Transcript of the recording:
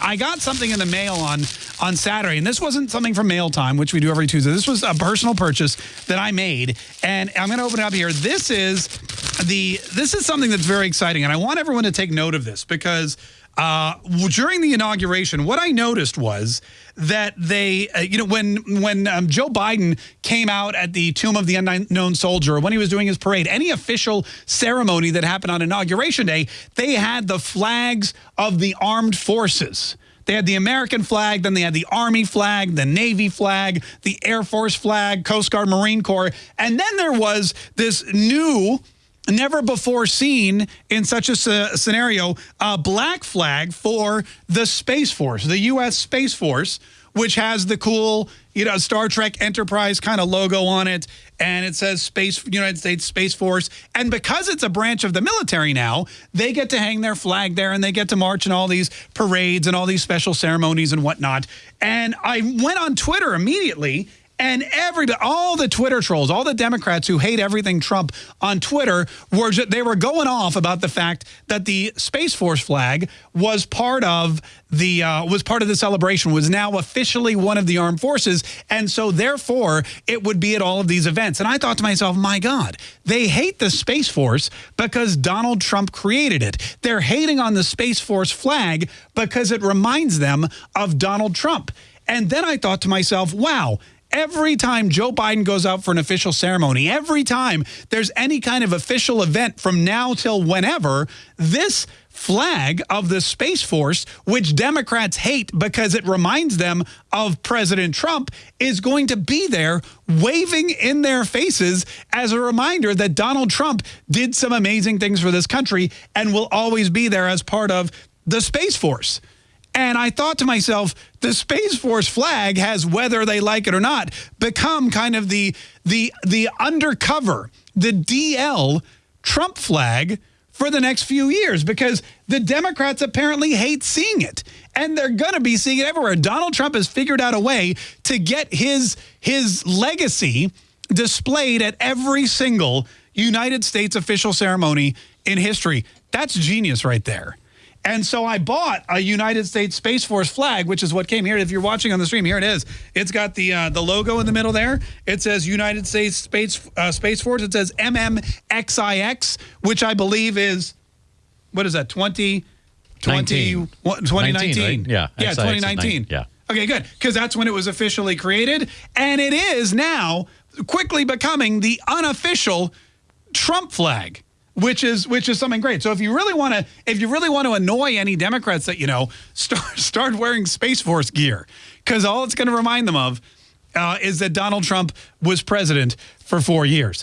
I got something in the mail on on Saturday, and this wasn't something from Mail Time, which we do every Tuesday. This was a personal purchase that I made, and I'm going to open it up here. This is the this is something that's very exciting, and I want everyone to take note of this because uh, during the inauguration, what I noticed was that they, uh, you know, when when um, Joe Biden came out at the Tomb of the Unknown Soldier, when he was doing his parade, any official ceremony that happened on Inauguration Day, they had the flags of the armed forces. They had the American flag, then they had the Army flag, the Navy flag, the Air Force flag, Coast Guard, Marine Corps, and then there was this new never before seen in such a scenario, a black flag for the Space Force, the U.S. Space Force, which has the cool, you know, Star Trek Enterprise kind of logo on it. And it says Space United States Space Force. And because it's a branch of the military now, they get to hang their flag there and they get to march in all these parades and all these special ceremonies and whatnot. And I went on Twitter immediately and everybody, all the Twitter trolls, all the Democrats who hate everything Trump on Twitter, were they were going off about the fact that the Space Force flag was part of the uh, was part of the celebration, was now officially one of the armed forces, and so therefore it would be at all of these events. And I thought to myself, my God, they hate the Space Force because Donald Trump created it. They're hating on the Space Force flag because it reminds them of Donald Trump. And then I thought to myself, wow, every time Joe Biden goes out for an official ceremony, every time there's any kind of official event from now till whenever, this flag of the Space Force, which Democrats hate because it reminds them of President Trump, is going to be there waving in their faces as a reminder that Donald Trump did some amazing things for this country and will always be there as part of the Space Force. And I thought to myself, the Space Force flag has, whether they like it or not, become kind of the, the, the undercover, the DL Trump flag for the next few years because the Democrats apparently hate seeing it. And they're going to be seeing it everywhere. Donald Trump has figured out a way to get his, his legacy displayed at every single United States official ceremony in history. That's genius right there. And so I bought a United States Space Force flag, which is what came here. If you're watching on the stream, here it is. It's got the uh, the logo in the middle there. It says United States Space uh, Space Force. It says MMXIX, which I believe is, what is that, 20, 20 2019? 19, right? Yeah. Yeah, 2019. Yeah. Okay, good. Because that's when it was officially created. And it is now quickly becoming the unofficial Trump flag which is which is something great. So if you really want to if you really want to annoy any Democrats that you know, start start wearing Space Force gear because all it's going to remind them of uh, is that Donald Trump was president for four years.